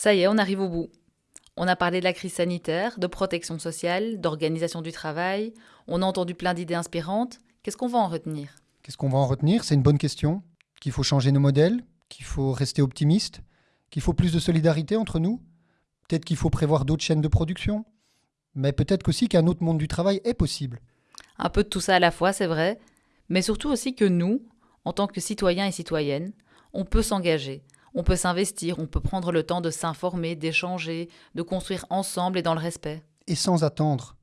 Ça y est, on arrive au bout. On a parlé de la crise sanitaire, de protection sociale, d'organisation du travail. On a entendu plein d'idées inspirantes. Qu'est-ce qu'on va en retenir? Qu'est-ce qu'on va en retenir? C'est une bonne question. Qu'il faut changer nos modèles, qu'il faut rester optimiste, qu'il faut plus de solidarité entre nous. Peut-être qu'il faut prévoir d'autres chaînes de production. Mais peut-être aussi qu'un autre monde du travail est possible. Un peu de tout ça à la fois, c'est vrai. Mais surtout aussi que nous, en tant que citoyens et citoyennes, on peut s'engager, on peut s'investir, on peut prendre le temps de s'informer, d'échanger, de construire ensemble et dans le respect. Et sans attendre.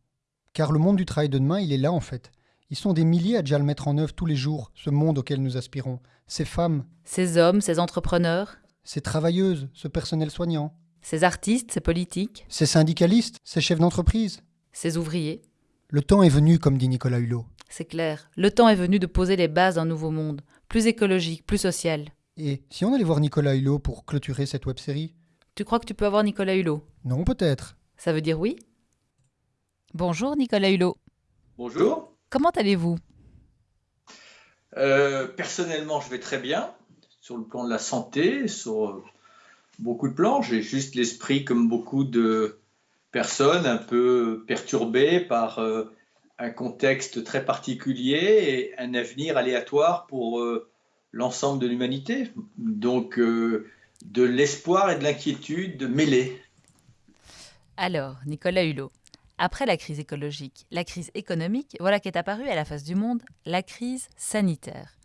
Car le monde du travail de demain, il est là en fait. Ils sont des milliers à déjà le mettre en œuvre tous les jours, ce monde auquel nous aspirons. Ces femmes. Ces hommes, ces entrepreneurs. Ces travailleuses, ce personnel soignant. Ces artistes, ces politiques. Ces syndicalistes, ces chefs d'entreprise. Ces ouvriers. Le temps est venu, comme dit Nicolas Hulot. C'est clair. Le temps est venu de poser les bases d'un nouveau monde, plus écologique, plus social. Et si on allait voir Nicolas Hulot pour clôturer cette web-série Tu crois que tu peux avoir Nicolas Hulot? Non, peut-être. Ça veut dire oui Bonjour Nicolas Hulot. Bonjour. Comment allez-vous? Euh, Personnellement, je vais très bien, sur le plan de la santé, sur beaucoup de plans. J'ai juste l'esprit, comme beaucoup de personnes, un peu perturbé par euh, un contexte très particulier et un avenir aléatoire pour euh, l'ensemble de l'humanité. Donc, de l'espoir et de l'inquiétude mêlés. Alors, Nicolas Hulot, après la crise écologique, la crise économique, voilà qu'est apparue à la face du monde la crise sanitaire.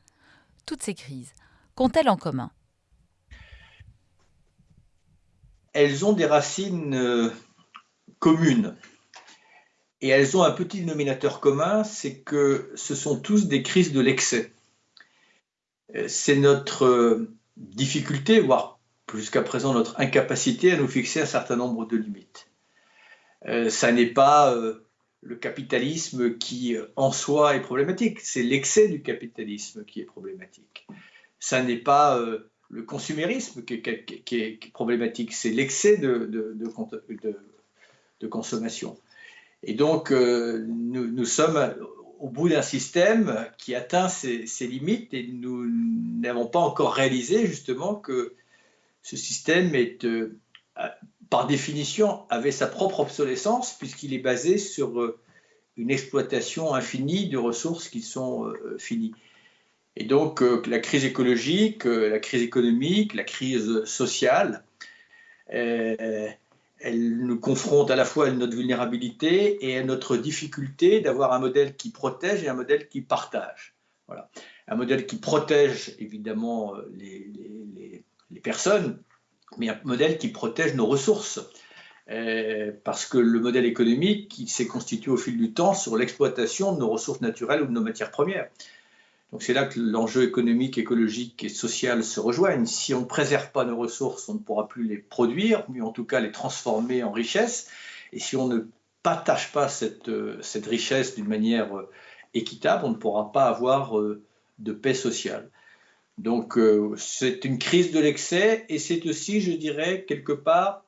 Toutes ces crises, qu'ont-elles en commun? Elles ont des racines euh, communes. Et elles ont un petit dénominateur commun, c'est que ce sont tous des crises de l'excès. Euh, c'est notre euh, difficulté, voire jusqu'à présent notre incapacité à nous fixer un certain nombre de limites. Euh, ça n'est pas euh, le capitalisme qui en soi est problématique, c'est l'excès du capitalisme qui est problématique. Ça n'est pas le consumérisme qui est, problématique, c'est l'excès de, consommation. Et donc, nous, sommes au bout d'un système qui atteint ses, limites et nous n'avons pas encore réalisé justement que ce système est par définition, avait sa propre obsolescence puisqu'il est basé sur euh, une exploitation infinie de ressources qui sont euh, finies. Et donc, euh, la crise écologique, la crise économique, la crise sociale, elle nous confronte à la fois à notre vulnérabilité et à notre difficulté d'avoir un modèle qui protège et un modèle qui partage. Voilà. Un modèle qui protège évidemment les, personnes, mais un modèle qui protège nos ressources. Euh, parce que le modèle économique s'est constitué au fil du temps sur l'exploitation de nos ressources naturelles ou de nos matières premières. Donc c'est là que l'enjeu économique, écologique et social se rejoignent. Si on ne préserve pas nos ressources, on ne pourra plus les produire, mais en tout cas les transformer en richesse. Et si on ne partage pas cette, euh, richesse d'une manière euh, équitable, on ne pourra pas avoir de paix sociale. Donc euh, c'est une crise de l'excès et c'est aussi, je dirais, quelque part,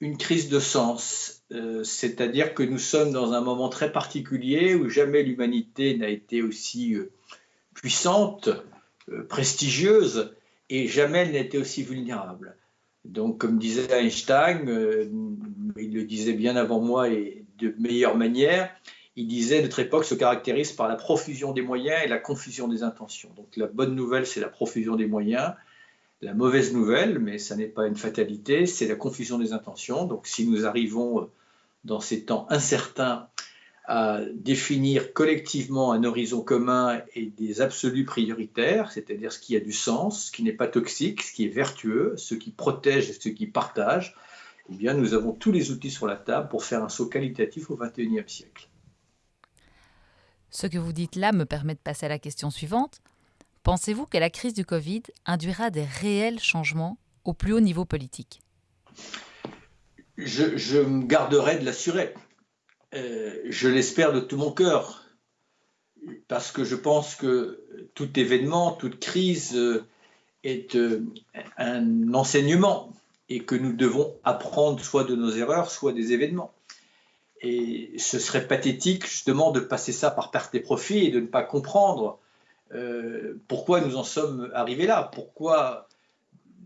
une crise de sens. Euh, c'est-à-dire que nous sommes dans un moment très particulier où jamais l'humanité n'a été aussi euh, puissante, prestigieuse, et jamais elle été aussi vulnérable. Donc, comme disait Einstein, il le disait bien avant moi et de meilleure manière, il disait notre époque se caractérise par la profusion des moyens et la confusion des intentions. Donc la bonne nouvelle, c'est la profusion des moyens. La mauvaise nouvelle, mais ça n'est pas une fatalité, c'est la confusion des intentions. Donc si nous arrivons euh, dans ces temps incertains à définir collectivement un horizon commun et des absolus prioritaires, c'est-à-dire ce qui a du sens, ce qui n'est pas toxique, ce qui est vertueux, ce qui protège et ce qui partage, eh bien nous avons tous les outils sur la table pour faire un saut qualitatif au XXIe siècle. Ce que vous dites là me permet de passer à la question suivante. Pensez-vous que la crise du Covid induira des réels changements au plus haut niveau politique? Je, me garderai de l'assurer. Euh, je l'espère de tout mon cœur, parce que je pense que tout événement, toute crise euh, est euh, un enseignement et que nous devons apprendre soit de nos erreurs, soit des événements. Et ce serait pathétique justement de passer ça par perte et profit et de ne pas comprendre pourquoi nous en sommes arrivés là, pourquoi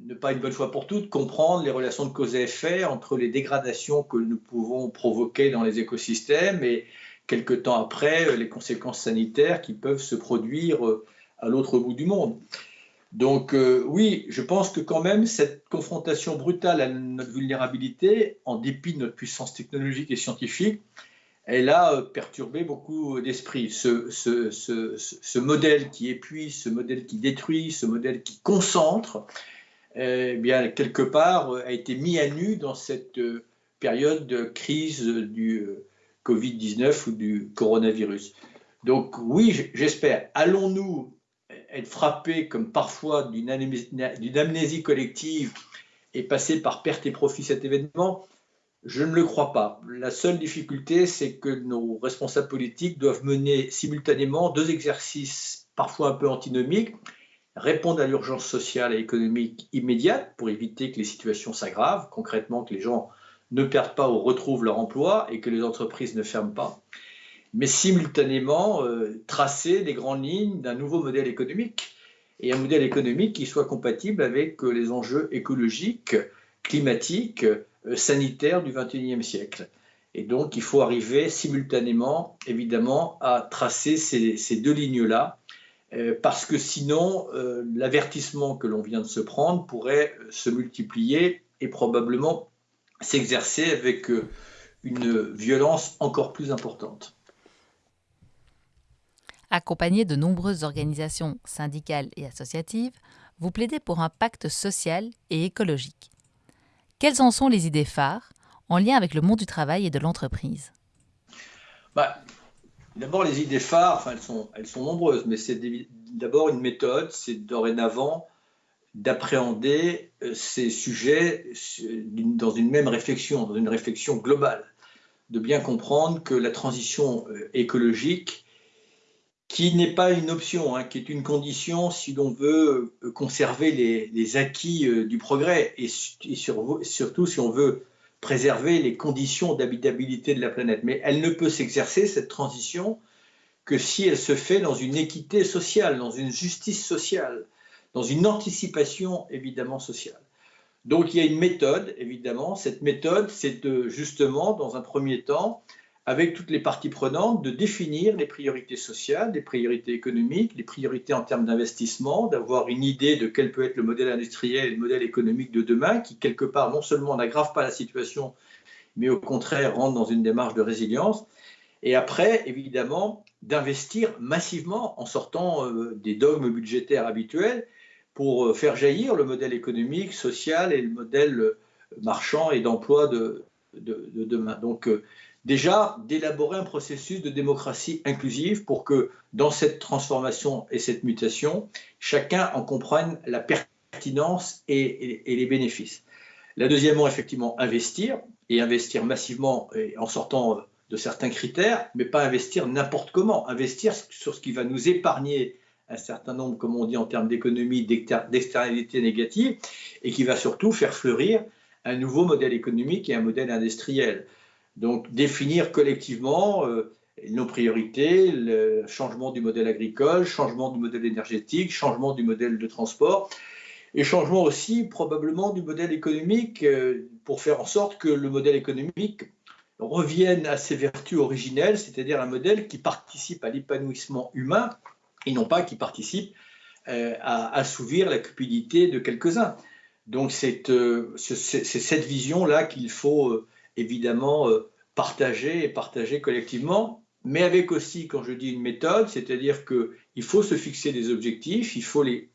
ne pas une bonne fois pour toutes, comprendre les relations de cause et effet entre les dégradations que nous pouvons provoquer dans les écosystèmes et quelque temps après les conséquences sanitaires qui peuvent se produire à l'autre bout du monde. Donc euh, oui, je pense que quand même cette confrontation brutale à notre vulnérabilité, en dépit de notre puissance technologique et scientifique, elle a euh, perturbé beaucoup d'esprits. Ce, modèle qui épuise, ce modèle qui détruit, ce modèle qui concentre, eh bien quelque part a été mis à nu dans cette euh, période de crise du Covid-19 ou du coronavirus. Donc oui, j'espère. Allons-nous être frappé, comme parfois, d'une amnésie, collective et passer par perte et profit cet événement, je ne le crois pas. La seule difficulté, c'est que nos responsables politiques doivent mener simultanément deux exercices parfois un peu antinomiques, répondre à l'urgence sociale et économique immédiate pour éviter que les situations s'aggravent, concrètement que les gens ne perdent pas ou retrouvent leur emploi et que les entreprises ne ferment pas, mais simultanément euh, tracer des grandes lignes d'un nouveau modèle économique et un modèle économique qui soit compatible avec euh, les enjeux écologiques, climatiques, euh, sanitaires du XXIe siècle. Et donc, il faut arriver simultanément, évidemment, à tracer ces, deux lignes-là, parce que sinon, l'avertissement que l'on vient de se prendre pourrait se multiplier et probablement s'exercer avec une violence encore plus importante. Accompagné de nombreuses organisations syndicales et associatives, vous plaidez pour un pacte social et écologique. Quelles en sont les idées phares en lien avec le monde du travail et de l'entreprise? Bah, D'abord, les idées phares, elles, sont, elles sont nombreuses, mais c'est d'abord une méthode, c'est dorénavant d'appréhender euh, ces sujets dans une même réflexion, dans une réflexion globale, de bien comprendre que la transition euh, écologique qui n'est pas une option, hein, qui est une condition si l'on veut euh, conserver les, acquis euh, du progrès et, surtout si on veut préserver les conditions d'habitabilité de la planète. Mais elle ne peut s'exercer, cette transition, que si elle se fait dans une équité sociale, dans une justice sociale, dans une anticipation évidemment sociale. Donc il y a une méthode, évidemment. Cette méthode, c'est justement, dans un premier temps, avec toutes les parties prenantes, de définir les priorités sociales, les priorités économiques, les priorités en termes d'investissement, d'avoir une idée de quel peut être le modèle industriel et le modèle économique de demain, qui quelque part non seulement n'aggrave pas la situation, mais au contraire rentre dans une démarche de résilience. Et après, évidemment, d'investir massivement en sortant euh, des dogmes budgétaires habituels pour euh, faire jaillir le modèle économique, social et le modèle euh, marchand et d'emploi de, de, de, demain. Donc, déjà d'élaborer un processus de démocratie inclusive pour que dans cette transformation et cette mutation, chacun en comprenne la pertinence et, les bénéfices. La deuxièmement, effectivement, investir, et investir massivement en sortant de certains critères, mais pas investir n'importe comment, investir sur ce qui va nous épargner un certain nombre, comme on dit en termes d'économie, d'externalités négatives, et qui va surtout faire fleurir un nouveau modèle économique et un modèle industriel. Donc définir collectivement euh, nos priorités, le changement du modèle agricole, changement du modèle énergétique, changement du modèle de transport, et changement aussi probablement du modèle économique euh, pour faire en sorte que le modèle économique revienne à ses vertus originelles, c'est-à-dire un modèle qui participe à l'épanouissement humain et non pas qui participe euh, à assouvir la cupidité de quelques-uns. Donc c'est cette vision-là qu'il faut évidemment partager et partager collectivement, mais avec aussi, quand je dis une méthode, c'est-à-dire qu'il faut se fixer des objectifs, il faut les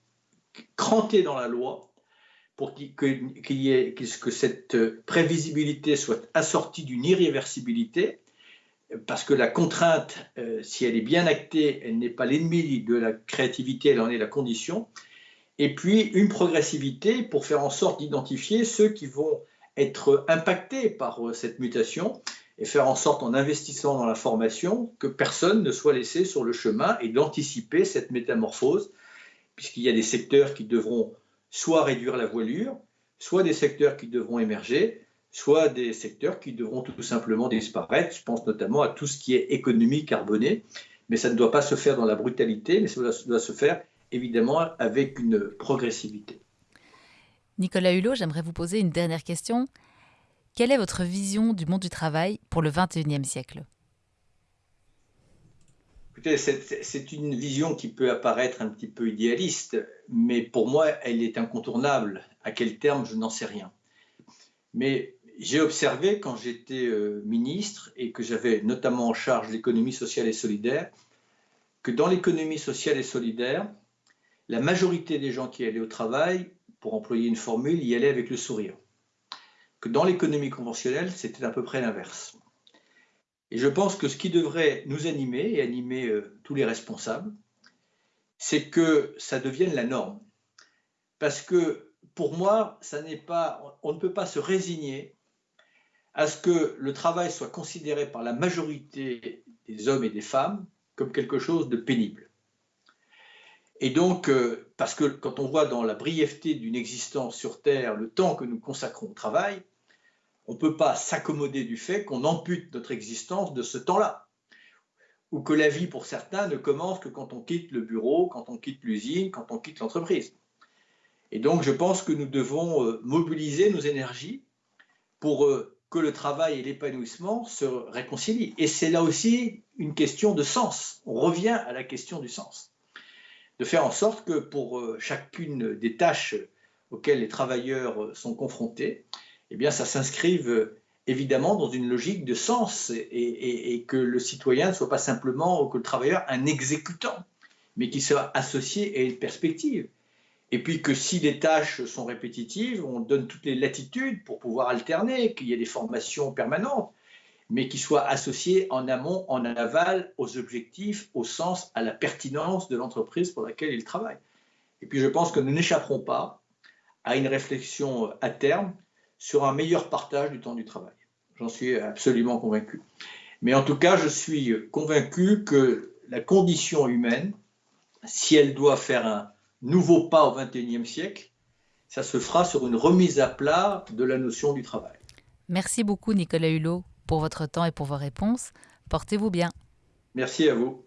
cranter dans la loi pour que cette prévisibilité soit assortie d'une irréversibilité, parce que la contrainte, euh, si elle est bien actée, elle n'est pas l'ennemi de la créativité, elle en est la condition. Et puis une progressivité pour faire en sorte d'identifier ceux qui vont être impacté par euh, cette mutation et faire en sorte, en investissant dans la formation, que personne ne soit laissé sur le chemin et d'anticiper cette métamorphose, puisqu'il y a des secteurs qui devront soit réduire la voilure, soit des secteurs qui devront émerger, soit des secteurs qui devront tout simplement disparaître. Je pense notamment à tout ce qui est économie carbonée, mais ça ne doit pas se faire dans la brutalité, mais ça doit se faire évidemment avec une progressivité. Nicolas Hulot, j'aimerais vous poser une dernière question. Quelle est votre vision du monde du travail pour le XXIe siècle? Écoutez, c'est une vision qui peut apparaître un petit peu idéaliste, mais pour moi, elle est incontournable. À quel terme, je n'en sais rien. Mais j'ai observé quand j'étais euh, ministre et que j'avais notamment en charge l'économie sociale et solidaire, que dans l'économie sociale et solidaire, la majorité des gens qui allaient au travail, pour employer une formule, y allaient avec le sourire. Que dans l'économie conventionnelle, c'était à peu près l'inverse. Et je pense que ce qui devrait nous animer et animer euh, tous les responsables, c'est que ça devienne la norme. Parce que pour moi, ça pas, on ne peut pas se résigner à ce que le travail soit considéré par la majorité des hommes et des femmes comme quelque chose de pénible. Et donc, euh, parce que quand on voit dans la brièveté d'une existence sur Terre le temps que nous consacrons au travail, on ne peut pas s'accommoder du fait qu'on ampute notre existence de ce temps-là. Ou que la vie, pour certains, ne commence que quand on quitte le bureau, quand on quitte l'usine, quand on quitte l'entreprise. Et donc, je pense que nous devons euh, mobiliser nos énergies pour euh, que le travail et l'épanouissement se réconcilient. Et c'est là aussi une question de sens. On revient à la question du sens. De faire en sorte que pour euh, chacune des tâches auxquelles les travailleurs sont confrontés, eh bien, ça s'inscrive évidemment dans une logique de sens et, que le citoyen ne soit pas simplement, que le travailleur, un exécutant, mais qu'il soit associé à une perspective. Et puis que si les tâches sont répétitives, on donne toutes les latitudes pour pouvoir alterner, qu'il y ait des formations permanentes, mais qui soient associées en amont, en aval, aux objectifs, au sens, à la pertinence de l'entreprise pour laquelle il travaille. Et puis je pense que nous n'échapperons pas à une réflexion à terme sur un meilleur partage du temps du travail. J'en suis absolument convaincu. Mais en tout cas, je suis convaincu que la condition humaine, si elle doit faire un nouveau pas au XXIe siècle, ça se fera sur une remise à plat de la notion du travail. Merci beaucoup Nicolas Hulot pour votre temps et pour vos réponses. Portez-vous bien. Merci à vous.